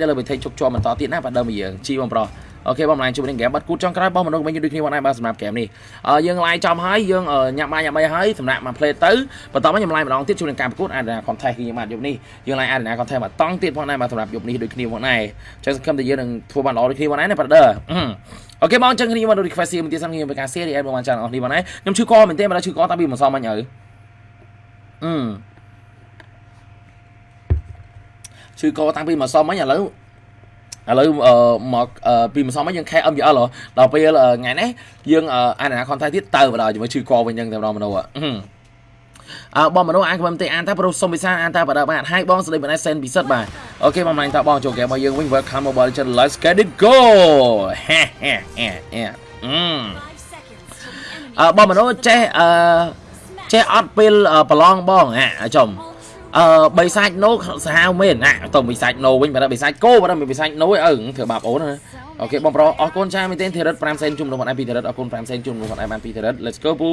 ដល់លើវិធីជប់ជាប់បន្តទៀតណាបាទដើមយើងជីបងប្រុសអូខេបងឡាញជួបនឹងហ្គេមបាត់គូចង់ក្រោយបងមនុស្សមិញដូចគ្នាបងដែរបាទសម្រាប់ហ្គេមនេះយើងឡាយចំហើយយើងញ៉ាំបាយញ៉ាំអីហើយសម្រាប់មក play ទៅបន្តមកខ្ញុំឡាយម្ដងទៀតជួបនឹងការប្រកួតអារណា contest គឺយើងបាទយប់នេះយើងឡាយអារណា contest មកតង់ទៀតផងដែរបាទសម្រាប់យប់នេះដូចគ្នាផងដែរចឹងសង្ឃឹមថាយើងនឹងធ្វើបានល្អដូចគ្នាផងដែរណា brother អូខេបងចឹងគ្នាមក request មួយទៀតសិនខ្ញុំមានការ share រីឯបងបានចានអស់នេះបងដែរខ្ញុំឈឺកមិនទេមិនដឹងឈឺកតាពីមិនសមមិញអើអឺ ឈឺកតាំងពីមកសមមិញឥឡូវឥឡូវមកពីម្សិលមកយើងខែ MVL ដល់ពេលថ្ងៃនេះយើងអានអា content ទៀតទៅបណ្ដោយជាមួយឈឺកវិញចឹងតែម្ដងមនុស្សអឺបងមនុស្សអានខ្ញុំទេអានតែប្រុសសុំវិសាអានតែបដបាទហើយបងស្ដីបណ្ដៃសេនពិសិដ្ឋបាទអូខេបងម្លាញ់តបងចូលហ្គេមរបស់យើងវិញ Welcome Mobile Legends Let's get it go ហេហេហេហេអឺបងមនុស្សចេះអឺចេះអត់ពេលប្រឡងបងអាចំ អឺបីសាច់ណូសាហាវមែនណាទៅបីសាច់ណូវិញបើបីសាច់គោបើបីសាច់ណូអើធ្វើបាបអូនណាអូខេបងប្រុសអរគុណចាមែនទេធីរិត5សេនជុំនោះបងឯងពីធីរិតអរគុណ5សេនជុំនោះបងឯងបានពីធីរិត Let's go ពូ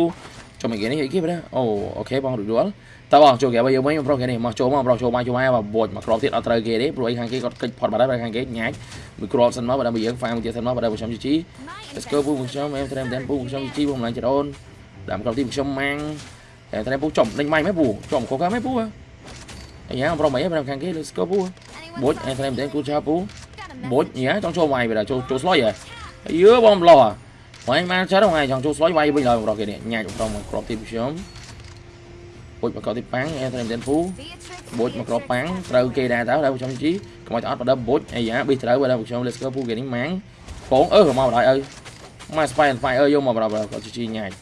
ចូលមកគេនេះគេបើអូអូខេបងរួចរាល់តើបងចូលគេបើយើងវិញបងប្រុសគេនេះមកចូលមកប្រុសចូលមកចូលមកបើបួចមកក្របទៀតអត់ត្រូវគេទេព្រោះអីខាងគេគាត់កិច្ចផុតបាត់ហើយខាងគេញ៉ាច់មួយក្របសិនមកបើដល់យើងហ្វាមទៀតសិនមកបើដល់ខ្ញុំជីជី Let's go ពូខ្ញុំអែមត្រែមតែពូខ្ញុំជីជីបងឡើងចរូនដាក់ក្របទៀតខ្ញុំម៉ាំងតែត្រែមពូចំដេញម៉ៃមែនពូចំកូកាមែនពូអា យ៉ាប្រមអីប្រមខាងគេ let's go ពូបូចអែត្រែមតែគូឆាពូបូចយ៉ាចង់ចូលវាយបើចូលចូលស្លុយហ៎យឺបងប្លោវាយមកចាត់ហ្នឹងចង់ចូលស្លុយវាយវិញឡើយបងប្រុសគេនេះញ៉ាច់ប្រមក្របទីខ្ញុំបូចមកក្របទីប៉ាំងអែត្រែមតែពូបូចមកក្របប៉ាំងត្រូវគេដែរតើដល់ខ្ញុំជីកុំឲ្យអត់បដបូចអាយ៉ាប៊ីត្រូវបើដល់ខ្ញុំ let's go ពូគេនេះម៉ាំងពងអឺមកបណ្ដោយអើមក spy and fire យកមកបើគាត់ជីញ៉ាច់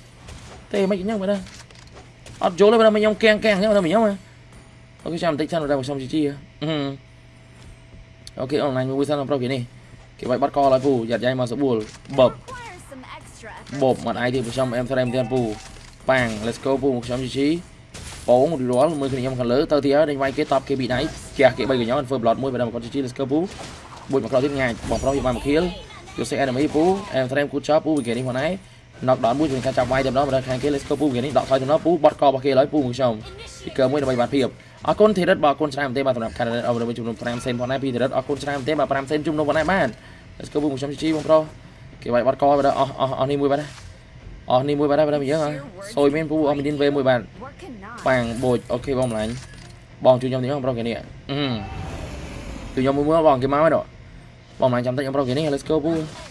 ទេមិនអញ្ចឹងបើអត់យល់ទេបើខ្ញុំកៀងកៀង អញ្ចឹងបើខ្ញុំអូខេចាំបន្តិចសិនដល់ខ្ញុំជីជីអូខេអនឡាញមួយសិនប្រុសគេនេះគេបាច់បាត់កឡើយពូយ៉ាត់យ៉ៃមកសបួលបបបបមកអាយទីខ្ញុំអែមស្រែមទៀតពូប៉ាំង let's go ពូខ្ញុំជីជីពងរួលមើលគ្នាខ្ញុំខាងលើទៅទីហើយដេញវាយគេតបគេពីដៃជះគេ3កញ្ញោធ្វើ blood មួយបើដល់មកគាត់ជីជី let's go ពូបុចមកក្រោយទៀតងាយបងប្រុសយកបានមួយខៀលយកសេ enemy ពូអែមស្រែមគូចោពូពីគេនេះមកណៃ knock down មួយជួយការចាប់វាយតែម្ដងបើដល់ខាងគេ let's go ពូគេនេះដកថយទៅម្ដងពូបត់ករបស់គេឡើយពូខ្ញុំពីកើមួយដើម្បីបានភាពអរគុណធីរិតបាទអរគុណច្រើនមែនទេបាទសម្រាប់ Canada អរគុណជំនុំ5សេនផងដែរពីធីរិតអរគុណច្រើនមែនទេបាទ5សេនជំនុំផងដែរបាទ Let's go ខ្ញុំជីបងប្រុសគេវាយបាត់កបាទអស់អស់អស់នេះមួយបាទអស់នេះមួយបាទបាទយើងសួយមែនពូអស់មីឌីនវេមួយបាទប៉ាំងបូចអូខេបងម្លាញ់បងជួយខ្ញុំនេះបងប្រុសគេនេះអឺជួយខ្ញុំមួយមើលបងគេមកហើយដល់បងម្លាញ់ចាំតិចបងប្រុសគេនេះ Let's go ពូអឺ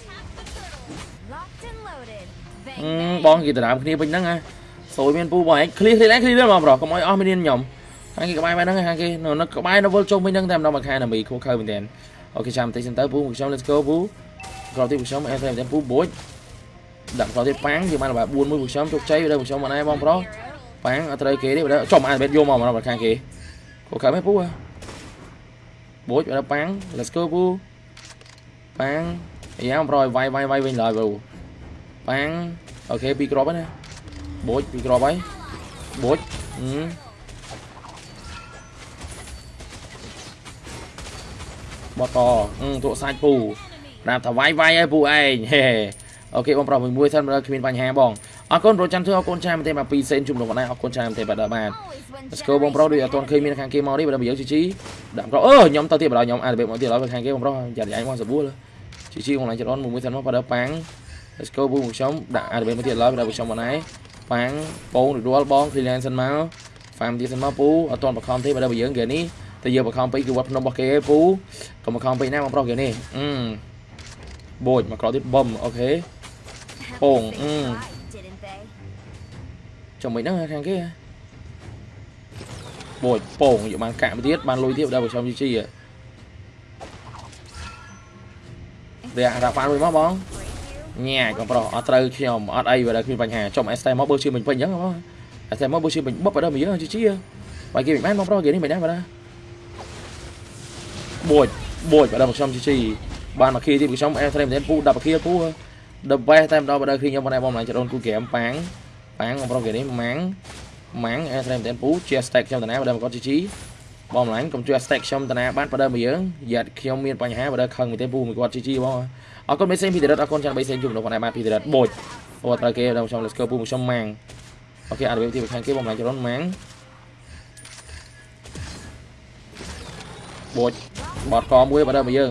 បងគេដណ្ដើមគ្នាវិញហ្នឹងហ่าសួយមានពូបងឯង clear clear ឡើង clear បងប្រុសកុំឲ្យអស់មីឌីនខ្ញុំខាងគេក្បែរបែរហ្នឹងខាងគេនៅក្បែរនៅវល់ជុំវិញហ្នឹងតែម្ដងមកខាងណាមីខូខើមែនតើអូខេចាំតិចសិនទៅពូខ្ញុំ let's go ពូក្រោយទៀតពូខ្ញុំអែតែមែនតើពូបូចដាក់ក្រោយទៀតប៉ាំងយើងបាន about 4មួយពូខ្ញុំជោគជ័យដល់ពូខ្ញុំមកណែបងប្រុសប៉ាំងអត់ត្រូវគេទេបើចំអានបែបយកមកមកខាងគេខូខើមែនពូបូចដល់ប៉ាំង let's go ពូប៉ាំងយ៉ាងប្រយវាយវាយវាយវិញឡើយពូ ប៉ាំងអូខេពីរគ្រាប់ណាបូចពីរគ្រាប់ហើយបូចអឺបតអឺទក់សាច់ពូប្រាប់ថាវាយវាយឲ្យពូឯងហេអូខេបងប្រុសមួយសិនបើគ្មានបញ្ហាបងអរគុណប្រូចាំធ្វើអរគុណច្រើនមែនទេមក2សេនជុំលោកបងឯងអរគុណច្រើនមែនទេបាទដល់បាន Let's go បងប្រុសដូចអត់ទាន់ឃើញមានខាងគេមកនេះបើយើងជីជីដាក់ប្រុសអឺខ្ញុំទៅទៀតបើខ្ញុំអាចរបៀបមកទៀតឡើយខាងគេបងប្រុសយ៉ាត់យ៉ាយមកសបួលជីជីខ្លួនឯងចរនមួយសិនមកបើដល់ប៉ាំង Let's go ពូខ្ញុំដាក់អាចរបៀបមកទៀតឡើយបើខ្ញុំមកណែប៉ាំងបងរួលបង freelance សិនមក farm ទៀតសិនមកពូអត់ទាន់បខំទេបើដល់យើងគេនេះតែយើងបខំពេកគឺវត្តភ្នំរបស់គេឯងពូកុំបខំពេកណាបងប្រុសគេនេះអឺបូចមកក្រោយទៀតបំអូខេពងអឺចាំមិនហ្នឹងខាងគេបូចពងយកបានកាក់មកទៀតបានលុយទៀតដល់ប្រចាំជីជីវាដាក់ហ្វានមួយមកបង ញ៉ាកំប្រុសអត់ត្រូវខ្ញុំអត់អីបើដល់គ្មានបញ្ហាចំអេសតែមកបើជឿមិញពេញអញ្ចឹងបងអេសតែមកបើជឿមិញបបដល់មកយើងជីជីបាយគេមិនបានបងប្រុសគេនេះមិនដែរបាទបួចបួចបើដល់ខ្ញុំជីជីបានមកគីទៀតខ្ញុំអែត្រេមតែពូ10គីពូ the best តែម្ដងបើដល់គ្រីខ្ញុំបងឯងបងឡើងចដូនគូហ្គេមប៉ាងប៉ាងបងប្រុសគេនេះម៉ាំងម៉ាំងអែត្រេមតែពូជា stack ខ្ញុំតាណាបើដល់គាត់ជីជីបងម្លាញ់កុំជួយ stack ខ្ញុំតាណាបានបើដល់មកយើងយ៉ាត់ខ្ញុំមានបញ្ហាបើដល់ខឹងមែនទេពូមួយគាត់ជីជីបង អរគុណមេសេងពីដរិតអរគុណចាំបីសេងជុំលោកបងឯងបានពីដរិតបូចអូត្រូវគេដល់ខ្ញុំ let's go ពូខ្ញុំម៉ាំងអូខេអត់របៀបទីខាងគេបងម្លាញ់ចដូនម៉ាំងបូចបត់កមួយបើដល់មកយើង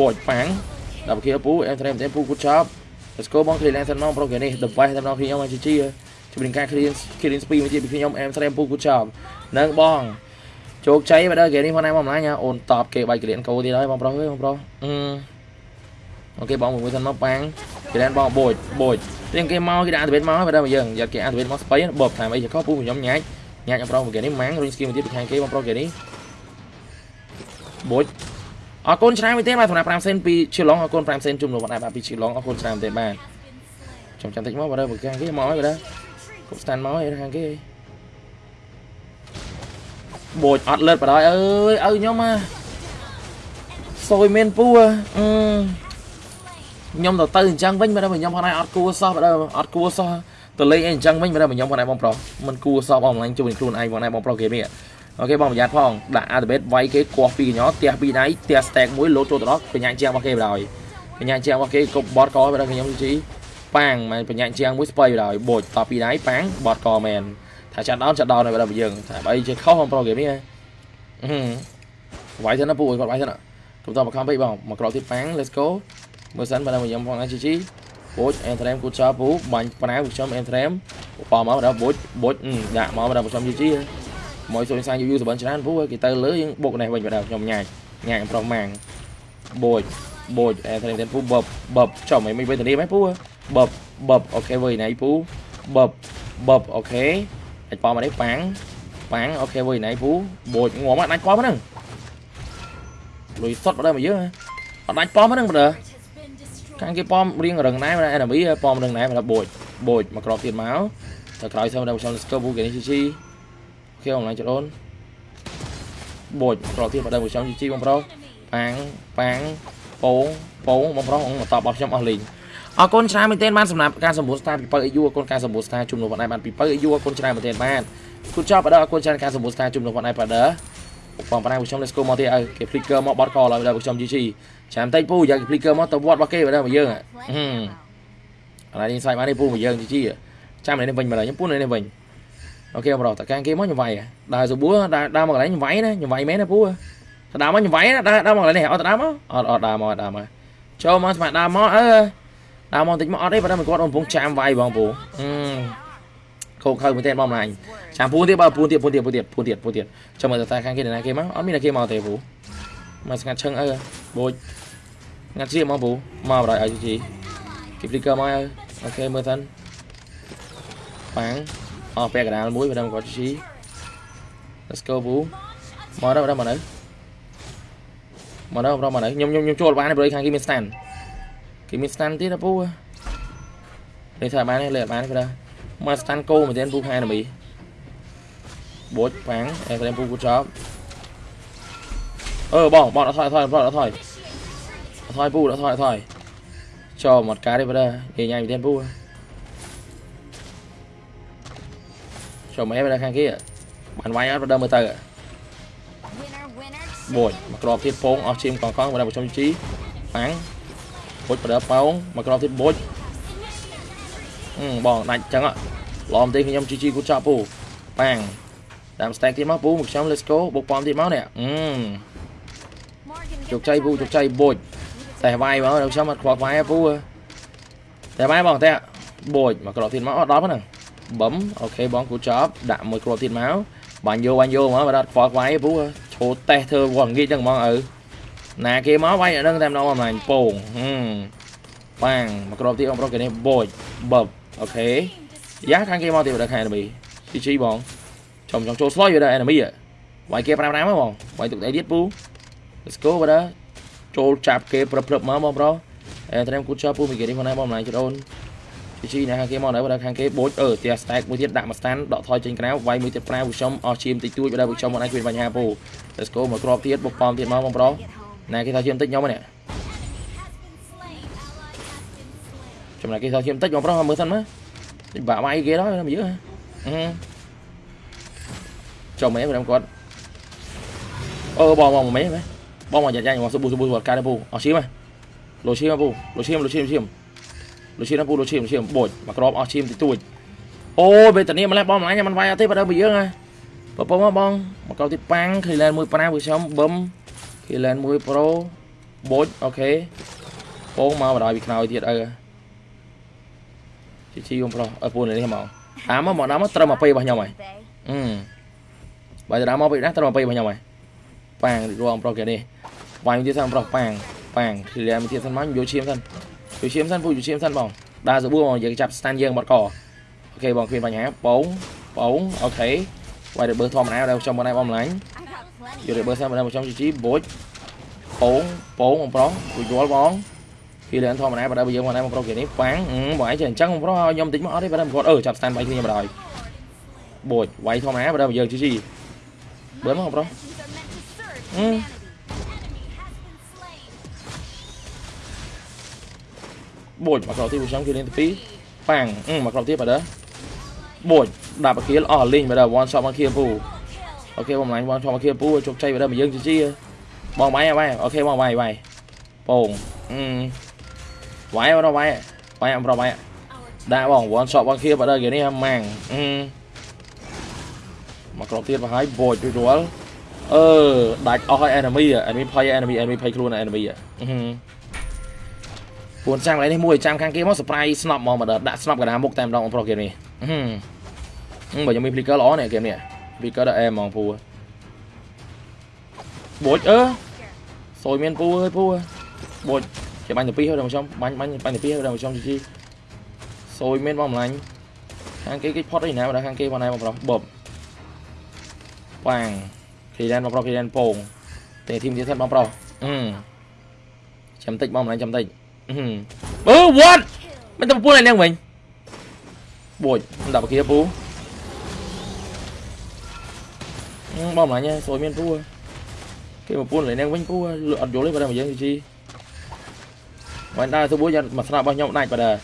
បូចប៉ាំងដល់គេពូអេមត្រេមតែពូគូចប់ Let's go បង clean សិនមកប្រូគេនេះ device តែដល់ខ្ញុំមកជីជីជំនាញការ clean clean speed មួយទៀតពីខ្ញុំអេមត្រេមពូគូចប់នឹងបង ជោគជ័យបើដល់គេនេះផងដែរបងម្លាញអូនតបគេបាយក្លៀនកោទៀតហើយបងប្រុសអើយបងប្រុសអឺអូខេបងមួយសិនមកប៉ាំងក្លៀនបងបូចបូចទៀងគេមកគេដាក់អាតវេតមកបើដល់មកយើងយកគេអាតវេតមកស្បៃបបតាមអីចកពូខ្ញុំញ៉ាច់ញ៉ាច់បងប្រុសគេនេះម៉ាំងរុញស្គីមួយទៀតពីខាងគេបងប្រុសគេនេះបូចអរគុណច្រើនមែនទេបាទសម្រាប់5សេនពីឈីឡុងអរគុណ5សេនជុំលោកបាទបាទពីឈីឡុងអរគុណច្រើនមែនទេបាទចាំចាំតិចមកបាទបើខាងគេមកហើយបាទគប់ស្តានមកហើយខាងគេ បូចអត់លើតបដ ாய் អើយឲ្យខ្ញុំមកសួយមានពូអឺខ្ញុំទៅទៅអញ្ចឹងវិញបើខ្ញុំផងដែរអត់គួសោះបើអត់គួសោះទៅលេងអីអញ្ចឹងវិញបើខ្ញុំផងដែរបងប្រុសមិនគួសោះបងអនឡាញជួយខ្លួនឯងផងដែរបងប្រុសគេនេះអូខេបងប្រយ័ត្នផងដាក់អាតបេតវាយគេគោះពីកញ្ញោផ្ទះពីដៃផ្ទះ stack មួយលោតចូលទៅដល់បញ្ញាជាងរបស់គេបណ្ដោយបញ្ញាជាងរបស់គេគប់បតកបណ្ដោយខ្ញុំជីប៉ាំងមិនបញ្ញាជាងមួយស្បៃបណ្ដោយបូចតពីដៃប៉ាំងបតកមែន ថាចាត់ដោនចាត់ដោននៅបណ្ដោយយើងថាបើអីជាខុសបងប្រុសគេនេះវាយទៅណាពូគាត់វាយទៅណាកុំតបខំពេកបងមកក្រោកទៀតប៉ាំង let's go មើលសិនបើខ្ញុំផងណាជីជីបូចអេនត្រេមគូចោពូបាញ់ប្រាវខ្ញុំអេនត្រេមប៉មកដល់បូចបូចដាក់មកដល់ខ្ញុំជីជីមកសួយសាយយូរសបិនច្រើនពូគេទៅលើយើងបុកនេះវិញបើដល់ខ្ញុំញ៉ាច់ញ៉ាច់ប្រុសម៉ាំងបូចបូចអេត្រេនពូបបបបចំមិនវិញទៅនេះហ្មងពូបបបបអូខេវើយណៃពូបបបបអូខេ អាចប៉មកនេះប៉ាំងប៉ាំងអូខេវើយណៃពូបូចងំអត់ដាច់ប៉មកហ្នឹងលុយសុតបើដល់មកយើងអត់ដាច់ប៉មកហ្នឹងបើដល់ខាងគេប៉មរៀងរឹងណែបើអេណាមីប៉មរឹងណែបើបូចបូចមកក្របទៀតមកទៅក្រោយសើដល់ខ្ញុំស្គប់ពូគេនេះជីជីគេអនឡាញចដូនបូចប្រទៀតមកដល់មួយខ្ញុំជីបងប្រុសប៉ាងប៉ាងពងពងបងប្រុសមកតបរបស់ខ្ញុំអស់លីង អរគុណច្រើនមែនទែនបានសម្រាប់ការសម្បូរស្តាពីបើអាយុអរគុណការសម្បូរស្តាជុំនោះបងឯងបានពីបើអាយុអរគុណច្រើនមែនទែនបានគូចប់បើដល់អរគុណច្រើនការសម្បូរស្តាជុំនោះបងឯងបើដល់បងប្អូនខ្ញុំ let's go មកទៀតឲ្យគេ flicker មកបត់កឡើយដល់ខ្ញុំ GG ចាំតិចពូយក flicker មកទៅវត្តរបស់គេបើដល់មកយើងហឹមឥឡូវនេះសាច់មកនេះពូមកយើង GG ចាំនេះវិញមកឡើយខ្ញុំពូនេះវិញអូខេបងប្រុសតកាំងគេមកខ្ញុំវាយដើរសបួរដើរដើរមកកន្លែងខ្ញុំវាយណាខ្ញុំវាយមែនណាពូទៅដើរមកខ្ញុំវាយណាដើរដើរមកកន្លែងនេះអត់ទៅដើរមកអត់អត់ដើរមកដើរមកចូលមកស្មាដើរមកអឺ ដើរមកតិចមកអត់ទេបើតែគាត់កំពុងចាំវាយបងពូអឺខោខើមែនទេបងម្លាញ់ចាំពូទៀតបើពូទៀតពូទៀតពូទៀតពូទៀតពូទៀតចាំមើលតើខាងគេណាគេមកអត់មានតែគេមកទេពូមកស្ងាត់ឈឹងអើបូចងាត់ជាមកពូមកបដ ாய் ឲ្យជីគេព្រីកឺមកអើអូខេមើលសិនប៉ាំងអស់ពាក់កណ្ដាលមួយបើដល់គាត់ជី Let's go ពូមកដល់ដល់មកនៅមកដល់ប្រមកនៅខ្ញុំខ្ញុំខ្ញុំចូលបានព្រោះខាងគេមាន stand គេមាន stand ទៀតណាពូនេះថាបានលេបានព្រោះមក stand គោមែនទេពូខាងណាមីបូចប៉ាំងអែតែពូគូចប់អឺបងបងអត់ថយថយបងអត់ថយអត់ថយពូអត់ថយអត់ថយចូលមកការទេបើនិយាយញ៉ៃមែនទេពូចូលមកបើខាងគេបានវាយអត់បើដើមមើលទៅបូចមកក្របទៀតពងអស់ឈាមកងកងបើប្រជុំជីប៉ាំង បូចបើដើប៉ោងមកក្របទៀតបូចអឺបងដាច់ចឹងឡំទេខ្ញុំជីជីគូចប់ពូប៉ាំងតាម stack ទៀតមកពូមកខ្ញុំ let's go បុកប៉មទៀតមកនេះអឺជោគជ័យពូជោគជ័យបូចតែវាយមកដល់ខ្ញុំអត់ខ្វល់វាយពូតែវាយបងតែបូចមកក្របទៀតមកអត់ដល់ហ្នឹងបឹមអូខេបងគូចប់ដាក់មួយគ្រាប់ទៀតមកបាញ់យកបាញ់យកមកបើអត់ខ្វល់ខ្វាយពូឈោតេះធ្វើវល់ងាកចឹងហ្មងឪ ណាគេមកវាយអានឹងតែម្ដងអំណាញ់ពងហឹមបាំងមកគ្រាប់ទៀតបងប្រុសគេនេះបូចបឹបអូខេយ៉ាខាងគេមកទៀតដល់ខាងនេះជីជីបងចំចង់ចូលស្លោយវាដល់ enemy វាយគេ5ណាមកបងវាយទុកអីទៀតពូ Let's go បើចូលចាប់គេប្រព្រឹបមកបងប្រុសអេត្រេមគូចោពូមីគេនេះមកណាបងម្លាញ់ចដូនជីណាខាងគេមកដល់ខាងគេបូចអឺផ្ទះ stack មួយទៀតដាក់មក stand ដកថយចេញក្រៅវាយមួយទៀតប្រាវខ្ញុំអស់ឈាមតិចតួចបើខ្ញុំមិនអាចគ្មានបញ្ហាពូ Let's go មកក្របទៀតបុកប៉មទៀតមកបងប្រុស ណាគេថាឈាមតិចខ្ញុំនេះចំណែកគេថាឈាមតិចបងប្រុសមើលសិនមើលបាក់វាយគេដល់មកយើអឺចុះមែនខ្ញុំគាត់អឺបងបងមែនមែនបងមកយ៉ាយ៉ាមកសប៊ូសប៊ូវត្តការពូអស់ឈាមហ៎លោឈាមពូលោឈាមលោឈាមឈាមលុឈៀនពូលុឈៀនលុឈៀនបូចមកក្របអស់ឈៀមតិចតួចអូបេតានីម្លេះបងម្លាញ់មិនវាយអត់ទេបើដល់ពីយើងហ៎បបងមកបងមកកោទៀតប៉ាំងឃីឡែនមួយប្រាពួកខ្ញុំបឹម ឃីឡែនមួយប្រូបូចអូខេពងមកបណ្ដោយពីខ្នើយទៀតអើជីជីបងប្រុសអើពូនេះមកអាមកមកដល់មកត្រឹម20របស់ខ្ញុំហើយអឺបើទៅដល់មកពីណាត្រឹម20របស់ខ្ញុំហើយប៉ាំងរងប្រុសគេនេះវាយទៀតសិនប្រុសប៉ាំងប៉ាំងឃីឡែនមួយទៀតសិនមកយកឈាមសិនយកឈាមសិនពូយកឈាមសិនបងដើរសបួរបងយើងចាប់ stand យើងបាត់កអូខេបងគ្មានបញ្ហាបងបងអូខេវាយរបឺធម្មតាដែលខ្ញុំមកណៃបំលាញ់ យករបឺសិនមកដល់ខ្ញុំជីជីបូចពងពងបងប្រុសពូយល់បងពីលឿនធម្មតាបើដល់យើងមកណៃបងប្រុសគេនេះប៉ាំងបងឯងចេះអញ្ចឹងបងប្រុសឲ្យខ្ញុំតិចមកអត់ទេបើដល់គាត់អឺចាប់ stand វាយគ្នាមកដល់បូចវាយធម្មតាបើដល់យើងជីជីបើមកបងប្រុសអឺបូចមកក្រោយទីខ្ញុំគឺលេងទី2ប៉ាំងអឺមកក្រោយទៀតបើដល់បូចដាក់បកគៀលអស់លីងបើដល់ one shot មកគៀលពូ អូខេបងម្លាញ់ one shot មកគៀលពូជោគជ័យបើដល់មកយើងជីជីបងវាយវាយអូខេបងវាយវាយពងអឺវាយបងវាយវាយអំប្រវាយដាក់បង one shot មកគៀលបើដល់គេនេះម៉ាំងអឺមកក្រោយទៀតមកហើយបូចរួចរាល់អឺដាច់អស់ឲ្យ enemy enemy ភ័យ enemy enemy ភ័យខ្លួន enemy អឺពួនចាំកន្លែងនេះមួយចាំខាងគេមក surprise snap មកមកដាក់ snap កណ្ដាលមុខតែម្ដងបងប្រុសគេនេះហឹមបើខ្ញុំមាន flicker ល្អនេះហ្គេមនេះ flicker ដល់អែហ្មងពូបូចអឺសួយមានពូអើយពូបូចគេបាញ់ទៅពីហើយដល់ខ្ញុំបាញ់បាញ់បាញ់ទៅពីហើយដល់ខ្ញុំជីជីសួយមានបងម្លាញ់ខាងគេគេផុតអីណាបើខាងគេបងណែបងប្រុសបបប៉ាងគេដែនបងប្រុសគេដែនពងតែធីមទៀតទៀតបងប្រុសអឺចាំតិចបងម្លាញ់ចាំតិចអឺអឺ what មិនទៅពួនឲ្យនាងវិញបួចដាក់បកាពូ បងម្លាញ់សួយមានពូគេមកពួនលេនាងវិញពូអត់យល់ទេបើតែមកយើងជីមិនដើរសបួរយកមកស្នាប់របស់ខ្ញុំដាច់បើដើរ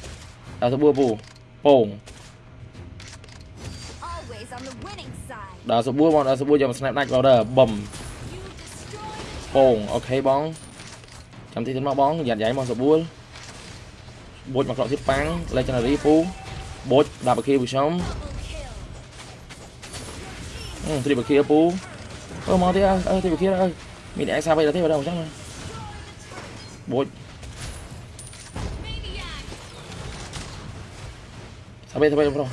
ដើរសបួរពូពងដើរសបួរបងដើរសបួរយកមកស្នាប់ដាច់បើដើរបឹមពងអូខេបងចាំទីទៀតមកបងយ៉ាត់យ៉ៃមកសបួរបូចមកក្រោកទៀតប៉ាំង legendary ពូបូចដាក់បកាពីខ្ញុំ អឺត្រីបកាពូអឺមកទៀតអើត្រីបកាអើមានអេសាបីដល់ទេបើដល់អញ្ចឹងបូចសាបីសាបីប្រុស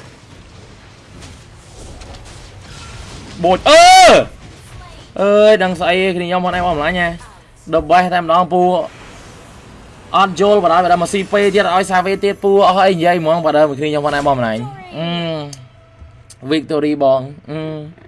បូចអឺអើយដឹងស្អីគ្នាខ្ញុំមកណែមកម្លាញ់ហ៎ដល់បេះតែម្ដងពូអត់យល់បដាបដាមកស៊ីពេទៀតឲ្យសាវេទៀតពូអស់អីនិយាយហ្មងបដាមកគ្នាខ្ញុំមកណែបងម្លាញ់អឺ victory បងអឺ